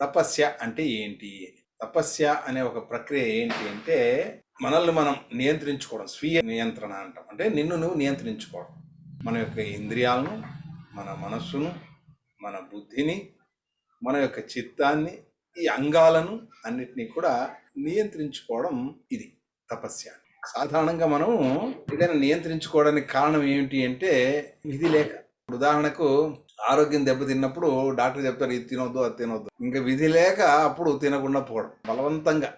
తపస్య అంటే ఏంటి? తపస్య అనే ఒక ప్రక్రియ ఏంటి అంటే మనల్ని మనం నియంత్రించుకోవడం స్వీయ నియంత్రణ అంటాం. అంటే నిన్ను నువ్వు నియంత్రించుకోవడం. మన యొక్క ఇంద్రియాలను మన మనస్సును మన బుద్ధిని మన యొక్క చిత్తాన్ని ఈ అంగాలను అన్నిటినీ కూడా నియంత్రించుకోవడం ఇది తపస్య. సాధారణంగా మనం ఏదైనా నియంత్రించుకోవడానికి కారణం ఏమిటి అంటే విధి లేక. ఉదాహరణకు ఆరోగ్యం దెబ్బతిన్నప్పుడు డాక్టర్ చెప్తారు ఇది తినొద్దు అది తినొద్దు. ఇంకా విధి లేక అప్పుడు తినకుండా పోవడం. బలవంతంగా.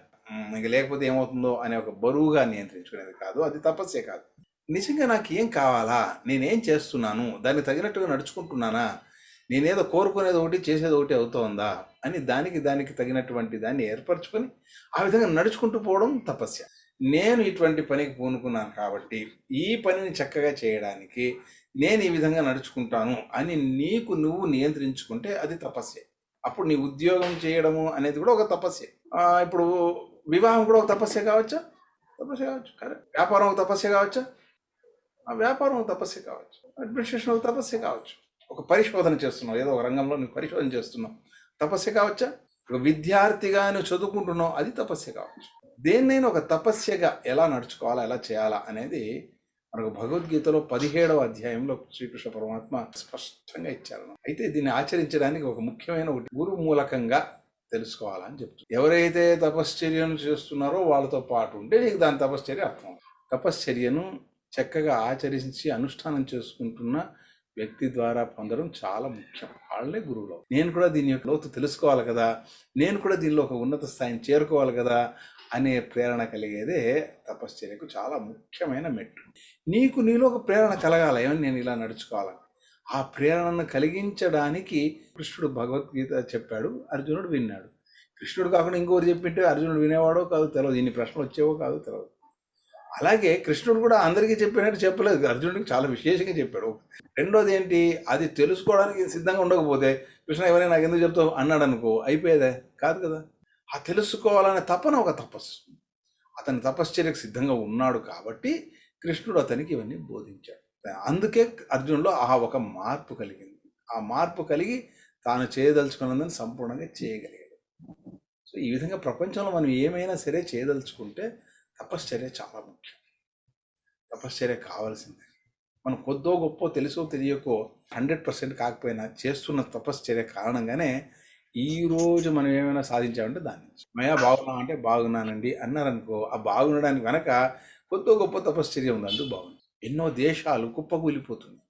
ఇంక లేకపోతే ఏమవుతుందో అనే ఒక బరువుగా నియంత్రించుకునేది కాదు అది తపస్సే కాదు. నిజంగా నాకు ఏం కావాలా? నేనేం చేస్తున్నాను? దానికి తగినట్టుగా నడుచుకుంటున్నానా? నేనేదో కోరుకునేది ఒకటి చేసేది ఒకటి అవుతోందా? అని దానికి దానికి తగినటువంటి దాన్ని ఏర్పరచుకొని ఆ విధంగా నడుచుకుంటూ పోవడం తపస్య. నేను ఇటువంటి పనికి పూనుకున్నాను కాబట్టి ఈ పనిని చక్కగా చేయడానికి నేను ఈ విధంగా నడుచుకుంటాను అని నీకు నువ్వు నియంత్రించుకుంటే అది తపస్సే. అప్పుడు నీ ఉద్యోగం చేయడము అనేది కూడా ఒక తపస్సే. ఇప్పుడు వివాహం కూడా ఒక తపస్సే కావచ్చా? తపస్సే కావచ్చు. కరెక్ట్. వ్యాపారం ఒక తపస్సే కావచ్చా? ఆ వ్యాపారం ఒక తపస్సే కావచ్చు. అడ్మినిస్ట్రేషన్ ఒక తపస్సే కావచ్చు. ఒక పరిశోధన చేస్తున్నావు. ఏదో ఒక రంగంలో నువ్వు పరిశోధన చేస్తున్నావు. తపస్సే కావచ్చా? ఒక విద్యార్థిగా నువ్వు చదువుకుంటున్నావు అది తపస్సే కావచ్చు. దేన్నైనా ఒక తపస్యగా ఎలా నడుచుకోవాలా ఎలా చేయాలా అనేది మనకు భగవద్గీతలో పదిహేడవ అధ్యాయంలో శ్రీకృష్ణ పరమాత్మ స్పష్టంగా ఇచ్చారు. అయితే దీన్ని ఆచరించడానికి ఒక ముఖ్యమైన ఒకటి గురు మూలకంగా తెలుసుకోవాలని చెప్తుంది. ఎవరైతే తపశ్చర్యను చేస్తున్నారో వాళ్ళతో పాటు ఉంటే నీకు దాని తపశ్చర్య అర్థం తపశ్చర్యను చక్కగా ఆచరించి అనుష్ఠానం చేసుకుంటున్న వ్యక్తి ద్వారా పొందడం చాలా ముఖ్యం. వాళ్ళే గురువులు. నేను కూడా దీని యొక్క లోతు తెలుసుకోవాలి కదా. నేను కూడా దీనిలో ఒక ఉన్నత స్థాయిని చేరుకోవాలి కదా. అనే ప్రేరణ కలిగేదే తపశ్చర్యకు చాలా ముఖ్యమైన మెట్టు. నీకు నీలో ఒక ప్రేరణ కలగాలి ఏమని నేను ఇలా నడుచుకోవాలని ఆ ప్రేరణను కలిగించడానికి కృష్ణుడు భగవద్గీత చెప్పాడు అర్జునుడు విన్నాడు. కృష్ణుడు కాకుండా ఇంకోరు చెప్పింటే అర్జునుడు వినేవాడో కాదు తెలియదు ఇన్ని ప్రశ్నలు వచ్చేవో కాదు తెలియదు అలాగే కృష్ణుడు కూడా అందరికీ చెప్పినట్టు చెప్పలేదు అర్జునుడికి చాలా విశేషంగా చెప్పాడు. రెండోది ఏంటి? అది తెలుసుకోవడానికి సిద్ధంగా ఉండకపోతే కృష్ణ ఎవరైనా నాకు ఎందుకు చెప్తావు? అన్నాడు అనుకో అయిపోయేదే. కాదు కదా. ఆ తెలుసుకోవాలనే తపన ఒక తపస్సు. అతని తపశ్చర్యకు సిద్ధంగా ఉన్నాడు కాబట్టి కృష్ణుడు అతనికి ఇవన్నీ బోధించాడు. అందుకే అర్జునులో ఆ ఒక మార్పు కలిగింది. ఆ మార్పు కలిగి తాను చేయదలుచుకున్నదని సంపూర్ణంగా చేయగలిగాడు. సో ఈ విధంగా ప్రపంచంలో మనం ఏమైనా సరే చేయదలుచుకుంటే తపశ్చర్య చాలా ముఖ్యం. తపశ్చర్య కావాల్సిందే. మనం కొద్దో గొప్ప తెలుసో తెలియకో హండ్రెడ్ పర్సెంట్ కాకపోయినా చేస్తున్న తపశ్చర్య కారణంగానే ఈరోజు మనం ఏమైనా సాధించామంటే దాని నుంచి మయా బాగున్నాం అంటే బాగున్నానండి అన్నారనుకో ఆ బాగుండడానికి వెనక కొత్త గొప్ప తపశ్చర్య ఉంది అందుకు బాగుంది. ఎన్నో దేశాలు కుప్పకూలిపోతుంది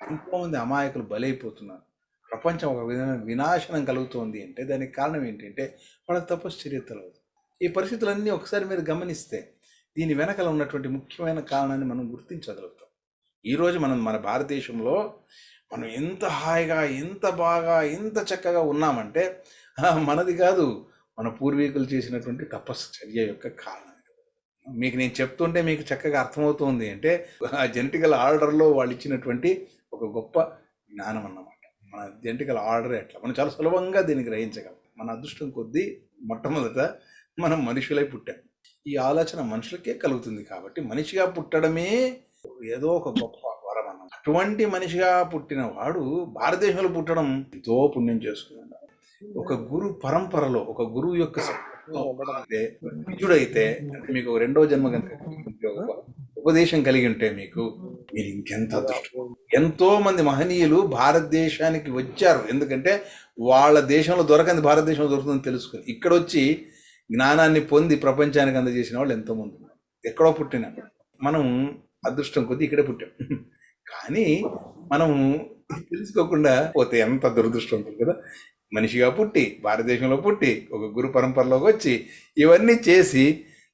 ఎంతోమంది అమాయకులు బలైపోతున్నారు. ప్రపంచం ఒక విధమైన వినాశనం కలుగుతోంది అంటే దానికి కారణం ఏంటంటే వాళ్ళకి తపశ్చర్య తెలవదు ఈ పరిస్థితులన్నీ ఒకసారి మీరు గమనిస్తే దీని వెనకల ఉన్నటువంటి ముఖ్యమైన కారణాన్ని మనం గుర్తించగలుగుతాం. ఈరోజు మనం మన భారతదేశంలో మనం ఎంత హాయిగా ఎంత బాగా ఎంత చక్కగా ఉన్నామంటే మనది కాదు. మన పూర్వీకులు చేసినటువంటి తపశ్చర్య యొక్క కారణం. మీకు నేను చెప్తుంటే మీకు చక్కగా అర్థమవుతుంది అంటే ఆ జెనటికల్ ఆర్డర్లో వాళ్ళు ఇచ్చినటువంటి ఒక గొప్ప జ్ఞానం అన్నమాట. మన జెనటికల్ ఆర్డర్ ఎట్లా? మనం చాలా సులభంగా దీన్ని గ్రహించగలం. మన అదృష్టం కొద్దీ మొట్టమొదట మనం మనుషులై పుట్టాం. ఈ ఆలోచన మనుషులకే కలుగుతుంది కాబట్టి మనిషిగా పుట్టడమే ఏదో ఒక గొప్ప అటువంటి మనిషిగా పుట్టిన వాడు భారతదేశంలో పుట్టడం ఎంతో పుణ్యం చేసుకున్నాడు. ఒక గురు పరంపరలో ఒక గురువు యొక్క సంపర్కంలో నిజుడైతే మీకు రెండో జన్మ కనుక ఉపదేశం కలిగి ఉంటే మీకు మీరు ఇంకెంత అదృష్టం. ఎంతో మంది మహనీయులు భారతదేశానికి వచ్చారు. ఎందుకంటే వాళ్ళ దేశంలో దొరకంది భారతదేశంలో దొరుకుతుందని తెలుసుకుని ఇక్కడ వచ్చి జ్ఞానాన్ని పొంది ప్రపంచానికి అందజేసిన వాళ్ళు ఎంతో మంది ఉన్నారు. ఎక్కడో పుట్టిన మనం అదృష్టం కొద్దీ ఇక్కడే పుట్టాం. కానీ మనం తెలుసుకోకుండా పోతే ఎంత దురదృష్టం ఉంటుంది కదా? మనిషిగా పుట్టి భారతదేశంలో పుట్టి ఒక గురు పరంపరలోకి వచ్చి ఇవన్నీ చేసి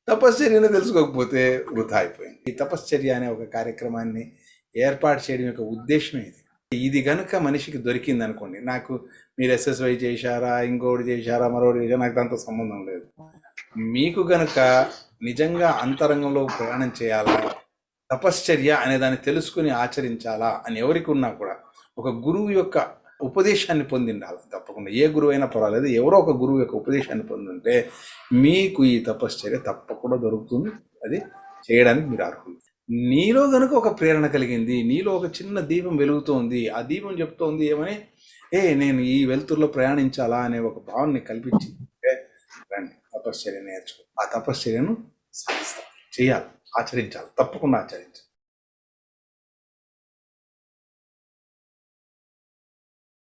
తపశ్చర్యను తెలుసుకోకపోతే వృధా అయిపోయింది. ఈ తపశ్చర్య అనే ఒక కార్యక్రమాన్ని ఏర్పాటు చేయడం యొక్క ఉద్దేశం ఇది ఇది కనుక మనిషికి దొరికింది అనుకోండి నాకు మీరు ఎస్ఎస్వై చేశారా ఇంకోటి చేశారా మరొకటి చేశారా నాకు దాంతో సంబంధం లేదు. మీకు గనుక నిజంగా అంతరంగంలో ప్రయాణం చేయాలా? తపశ్చర్య అనే దాన్ని తెలుసుకుని ఆచరించాలా అని ఎవరికి ఉన్నా కూడా ఒక గురువు యొక్క ఉపదేశాన్ని పొందిండాలి. తప్పకుండా ఏ గురువు అయినా పర్వాలేదు. ఎవరో ఒక గురువు యొక్క ఉపదేశాన్ని పొందుంటే మీకు ఈ తపశ్చర్య తప్పకుండా దొరుకుతుంది. అది చేయడానికి మీరు అర్హులు. నీలో గనుక ఒక ప్రేరణ కలిగింది నీలో ఒక చిన్న దీపం వెలుగుతోంది ఆ దీపం చెప్తోంది ఏమని ఏ నేను ఈ వెలుతురులో ప్రయాణించాలా? అనే ఒక భావనని కల్పించింది రండి తపశ్చర్య నేర్చుకో. ఆ తపశ్చర్యను సాధిస్తాం. చేయాలి. ఆచరించాలి. తప్పకుండా ఆచరించాలి.